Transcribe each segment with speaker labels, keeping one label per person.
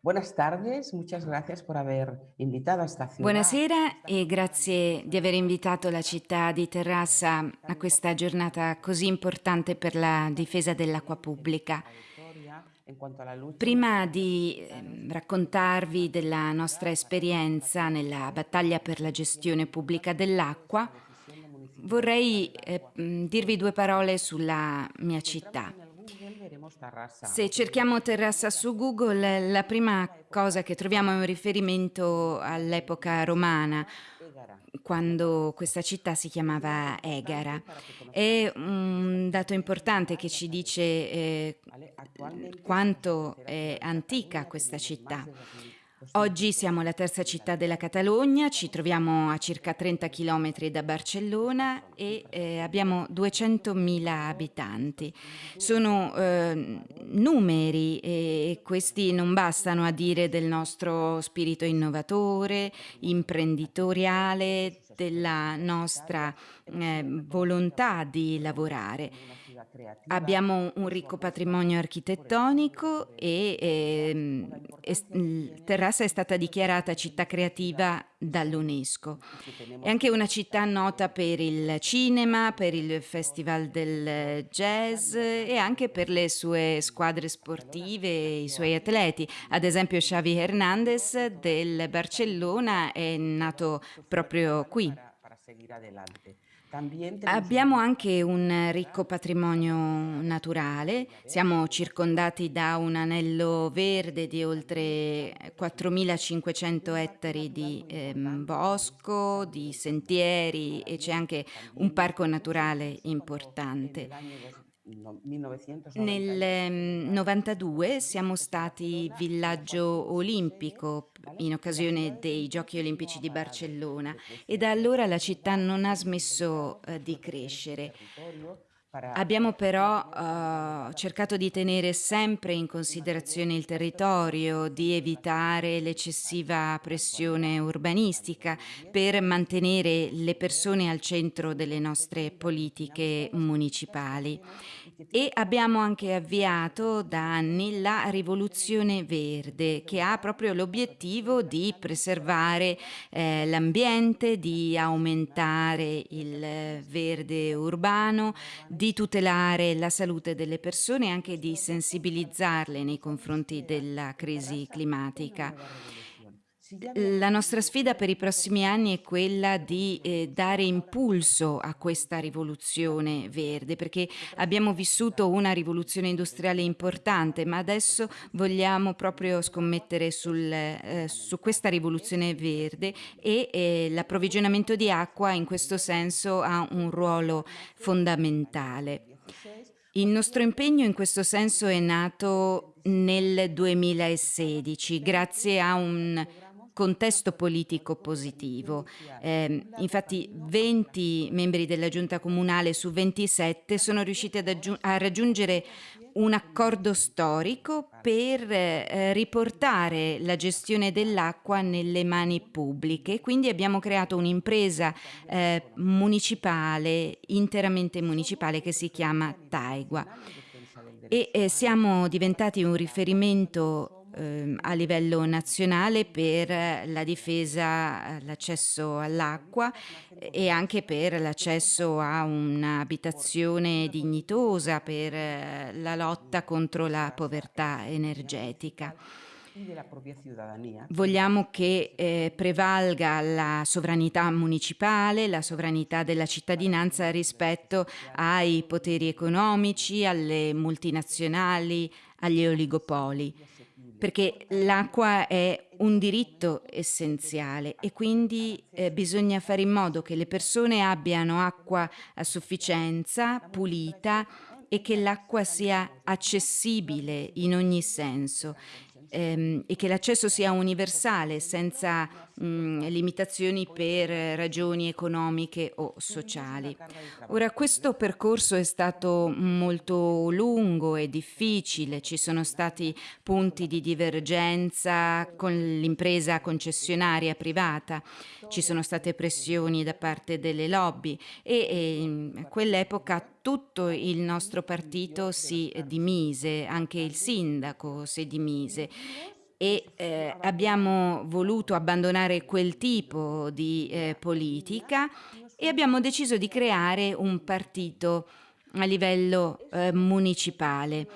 Speaker 1: Buenas tardes, muchas gracias por haber invitado a esta ciudad.
Speaker 2: Buonasera e grazie di aver invitato la città di Terrassa a questa giornata così importante per la difesa dell'acqua pubblica. Prima di ehm, raccontarvi della nostra esperienza nella battaglia per la gestione pubblica dell'acqua, vorrei eh, dirvi due parole sulla mia città. Se cerchiamo Terrassa su Google, la prima cosa che troviamo è un riferimento all'epoca romana, quando questa città si chiamava Egara. È un dato importante che ci dice eh, quanto è antica questa città.
Speaker 1: Más de 2000.
Speaker 2: Oggi siamo la terza città della Catalogna, ci troviamo a circa 30 km da Barcellona e eh, abbiamo 200.000 abitanti. Sono eh, numeri e questi non bastano a dire del nostro spirito innovatore, imprenditoriale, della nostra eh, volontà di lavorare. Abbiamo un ricco patrimonio architettonico e il- Terrassa è stata dichiarata città creativa dall'UNESCO. È anche una città nota per il cinema, per il Festival del Jazz e anche per le sue squadre sportive e i suoi atleti. Ad esempio Xavi Hernandez del Barcellona è nato proprio qui. Abbiamo anche un ricco patrimonio naturale, siamo circondati da un anello verde di oltre 4.500 ettari di ehm, bosco, di sentieri e c'è anche un parco naturale importante.
Speaker 1: El año dos- no- 1990.
Speaker 2: Nel ehm, 92 siamo stati villaggio olimpico in occasione dei Giochi Olimpici di Barcellona e da allora la città non ha smesso eh, di crescere. Abbiamo però eh, cercato di tenere sempre in considerazione il territorio, di evitare l'eccessiva pressione urbanistica per mantenere le persone al centro delle nostre politiche municipali. E abbiamo anche avviato da anni la rivoluzione verde che ha proprio l'obiettivo di preservare eh, l'ambiente, di aumentare il verde urbano, di tutelare la salute delle persone e anche di sensibilizzarle nei confronti della crisi climatica. La nostra sfida per i prossimi anni è quella di eh, dare impulso a questa rivoluzione verde, perché abbiamo vissuto una rivoluzione industriale importante, ma adesso vogliamo proprio scommettere sul, eh, su questa rivoluzione verde e eh, l'approvvigionamento di acqua in questo senso ha un ruolo fondamentale. Il nostro impegno in questo senso è nato nel 2016 grazie a un contesto politico positivo. Eh, infatti 20 membri della giunta comunale su 27 sono riusciti a raggiungere un accordo storico per eh, riportare la gestione dell'acqua nelle mani pubbliche. Quindi abbiamo creato un'impresa eh, municipale, interamente municipale, che si chiama Taigua. E eh, siamo diventati un riferimento ehm, a livello nazionale per la difesa, l'accesso all'acqua e anche per l'accesso a un'abitazione dignitosa, per eh, la lotta contro la povertà energetica. Vogliamo che eh, prevalga la sovranità municipale, la sovranità della cittadinanza rispetto ai poteri economici, alle multinazionali, agli oligopoli, perché l'acqua è un diritto essenziale e quindi eh, bisogna fare in modo che le persone abbiano acqua a sufficienza, pulita e che l'acqua sia accessibile in ogni senso ehm, e che l'accesso sia universale senza mh, limitazioni per ragioni economiche o sociali. Ora, questo percorso è stato molto lungo e difficile, ci sono stati punti di divergenza con l'impresa concessionaria privata, ci sono state pressioni da parte delle lobby e, e a quell'epoca tutto il nostro partito si dimise, anche il sindaco si dimise e eh, abbiamo voluto abbandonare quel tipo di eh, politica e abbiamo deciso di creare un partito a livello eh, municipale.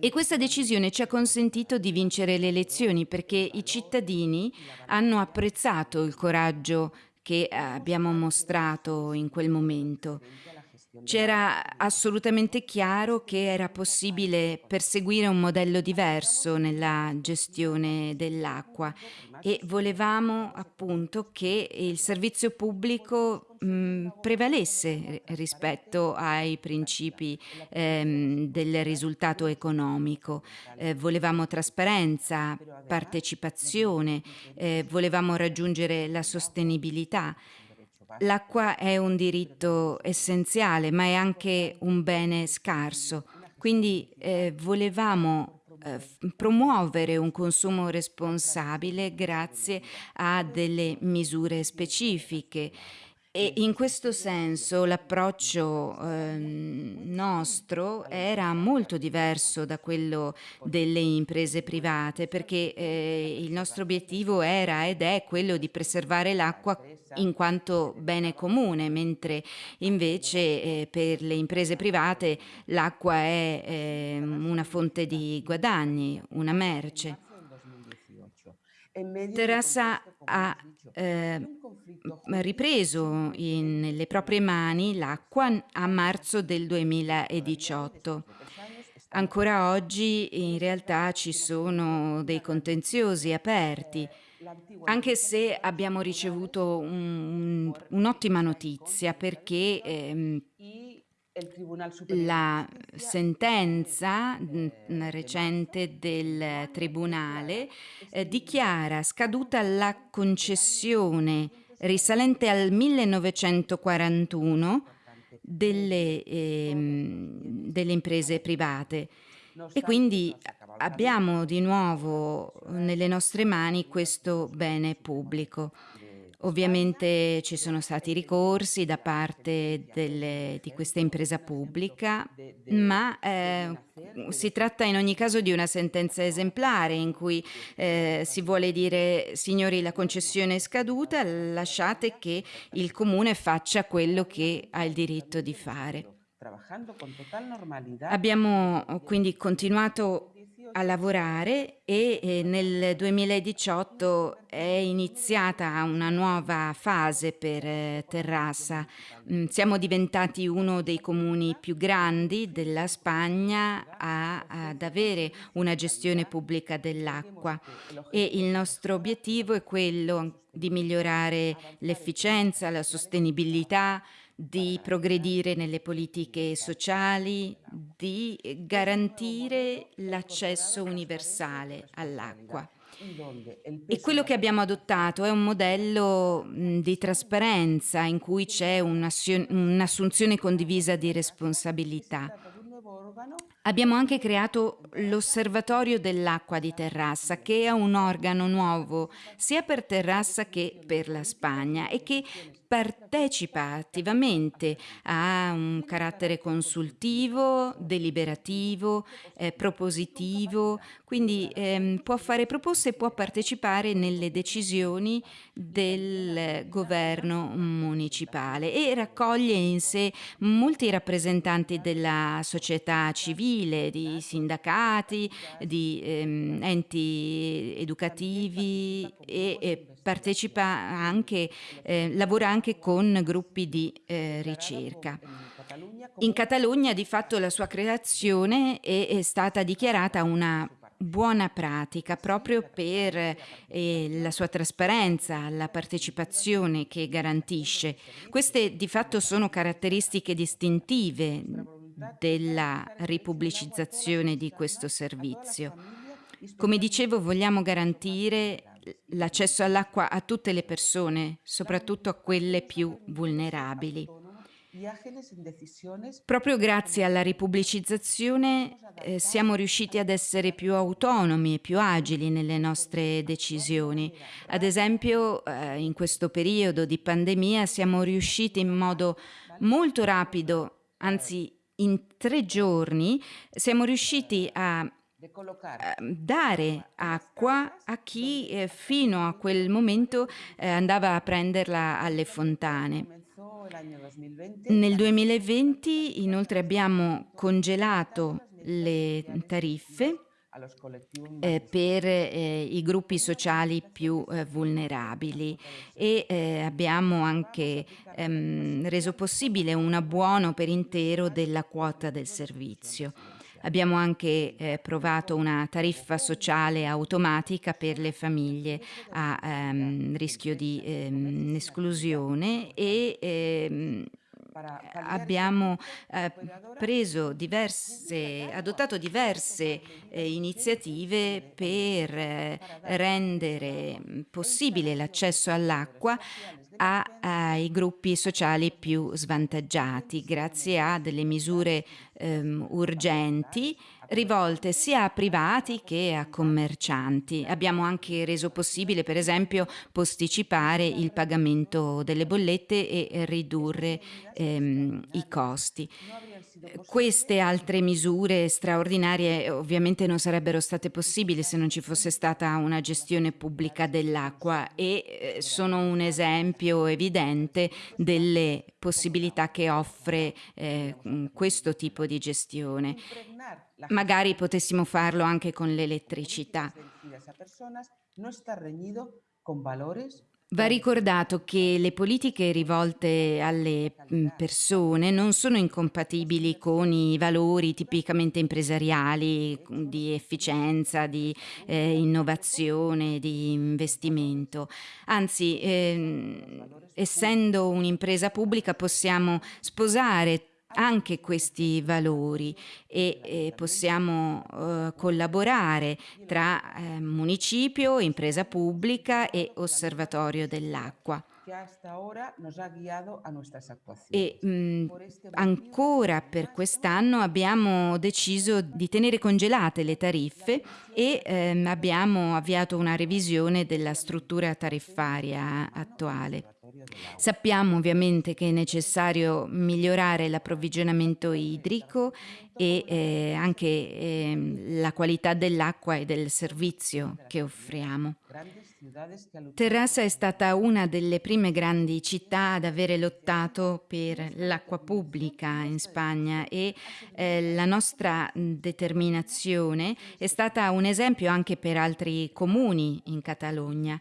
Speaker 2: E questa decisione ci ha consentito di vincere le elezioni perché i cittadini hanno apprezzato il coraggio che abbiamo mostrato in quel momento. C'era assolutamente chiaro che era possibile perseguire un modello diverso nella gestione dell'acqua e volevamo appunto che il servizio pubblico mh, prevalesse rispetto ai principi ehm, del risultato economico. Eh, volevamo trasparenza, partecipazione, eh, volevamo raggiungere la sostenibilità L'acqua è un diritto essenziale, ma è anche un bene scarso. Quindi eh, volevamo eh, promuovere un consumo responsabile grazie a delle misure specifiche e in questo senso l'approccio eh, nostro era molto diverso da quello delle imprese private perché eh, il nostro obiettivo era ed è quello di preservare l'acqua in quanto bene comune, mentre invece eh, per le imprese private l'acqua è ehm, una fonte di guadagni, una merce. Terrassa ha eh, ripreso in, nelle proprie mani l'acqua a marzo del 2018. Ancora oggi in realtà ci sono dei contenziosi aperti, anche se abbiamo ricevuto un, un'ottima notizia perché ehm, la sentenza recente del Tribunale eh, dichiara scaduta la concessione risalente al 1941 delle, ehm, delle imprese private e quindi abbiamo di nuovo nelle nostre mani questo bene pubblico. Ovviamente ci sono stati ricorsi da parte delle, di questa impresa pubblica, ma eh, si tratta in ogni caso di una sentenza esemplare in cui eh, si vuole dire signori la concessione è scaduta, lasciate che il comune faccia quello che ha il diritto di fare. Abbiamo quindi continuato a lavorare e eh, nel 2018 è iniziata una nuova fase per eh, Terrassa. Mm, siamo diventati uno dei comuni più grandi della Spagna a, ad avere una gestione pubblica dell'acqua e il nostro obiettivo è quello di migliorare l'efficienza, la sostenibilità, di progredire nelle politiche sociali, di garantire l'accesso universale all'acqua. E quello che abbiamo adottato è un modello di trasparenza in cui c'è un'assunzione condivisa di responsabilità. Abbiamo anche creato l'Osservatorio dell'acqua di Terrassa, che è un organo nuovo sia per Terrassa che per la Spagna e che partecipa attivamente a un carattere consultivo, deliberativo, eh, propositivo, quindi ehm, può fare proposte e può partecipare nelle decisioni del governo municipale e raccoglie in sé molti rappresentanti della società civile, di sindacati, di ehm, enti educativi e, e partecipa anche, eh, lavora anche con gruppi di eh, ricerca. In Catalogna di fatto la sua creazione è, è stata dichiarata una buona pratica proprio per eh, la sua trasparenza, la partecipazione che garantisce. Queste di fatto sono caratteristiche distintive della ripubblicizzazione di questo servizio. Come dicevo, vogliamo garantire l'accesso all'acqua a tutte le persone, soprattutto a quelle più vulnerabili. Proprio grazie alla ripubblicizzazione eh, siamo riusciti ad essere più autonomi e più agili nelle nostre decisioni. Ad esempio, eh, in questo periodo di pandemia siamo riusciti in modo molto rapido, anzi in tre giorni, siamo riusciti a dare acqua a chi eh, fino a quel momento eh, andava a prenderla alle fontane. Nel 2020 inoltre abbiamo congelato le tariffe eh, per eh, i gruppi sociali più eh, vulnerabili e eh, abbiamo anche ehm, reso possibile un abbuono per intero della quota del servizio. Abbiamo anche eh, provato una tariffa sociale automatica per le famiglie a ehm, rischio di ehm, esclusione e ehm, abbiamo eh, preso diverse, adottato diverse eh, iniziative per eh, rendere possibile l'accesso all'acqua ai gruppi sociali più svantaggiati grazie a delle misure ehm, urgenti rivolte sia a privati che a commercianti. Abbiamo anche reso possibile, per esempio, posticipare il pagamento delle bollette e ridurre ehm, i costi. Queste altre misure straordinarie ovviamente non sarebbero state possibili se non ci fosse stata una gestione pubblica dell'acqua e eh, sono un esempio evidente delle possibilità che offre eh, questo tipo di gestione. Magari potessimo farlo anche con l'elettricità. Va ricordato che le politiche rivolte alle persone non sono incompatibili con i valori tipicamente impresariali mm, di efficienza, di eh, innovazione, di investimento. Anzi, ehm, essendo un'impresa pubblica possiamo sposare anche questi valori e eh, possiamo eh, collaborare tra eh, municipio, impresa pubblica e osservatorio dell'acqua. E mh, ancora per quest'anno abbiamo deciso di tenere congelate le tariffe e ehm, abbiamo avviato una revisione della struttura tariffaria attuale. Sappiamo ovviamente che è necessario migliorare l'approvvigionamento idrico e eh, anche eh, la qualità dell'acqua e del servizio che offriamo. Terrassa è stata una delle prime grandi città ad avere lottato per l'acqua pubblica in Spagna e eh, la nostra determinazione è stata un esempio anche per altri comuni in Catalogna.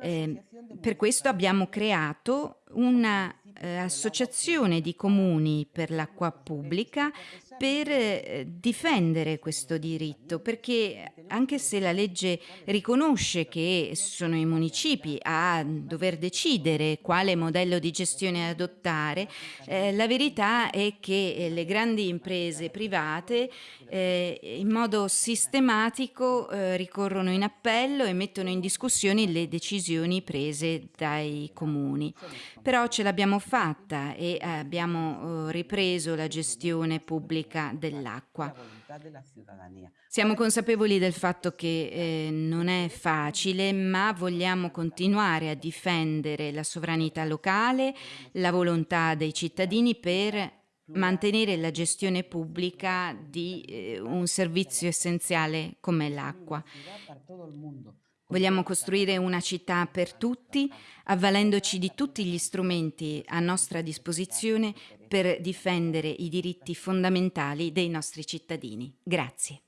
Speaker 2: Eh, per questo abbiamo creato un'associazione eh, di comuni per l'acqua pubblica per eh, difendere questo diritto, perché anche se la legge riconosce che sono i municipi a dover decidere quale modello di gestione adottare, eh, la verità è che eh, le grandi imprese private eh, in modo sistematico eh, ricorrono in appello e mettono in discussione le decisioni prese dai comuni. Però ce l'abbiamo fatta e abbiamo eh, ripreso la gestione pubblica dell'acqua. Siamo consapevoli del fatto che eh, non è facile, ma vogliamo continuare a difendere la sovranità locale, la volontà dei cittadini per mantenere la gestione pubblica di eh, un servizio essenziale come l'acqua. Vogliamo costruire una città per tutti, avvalendoci di tutti gli strumenti a nostra disposizione per difendere i diritti fondamentali dei nostri cittadini. Grazie.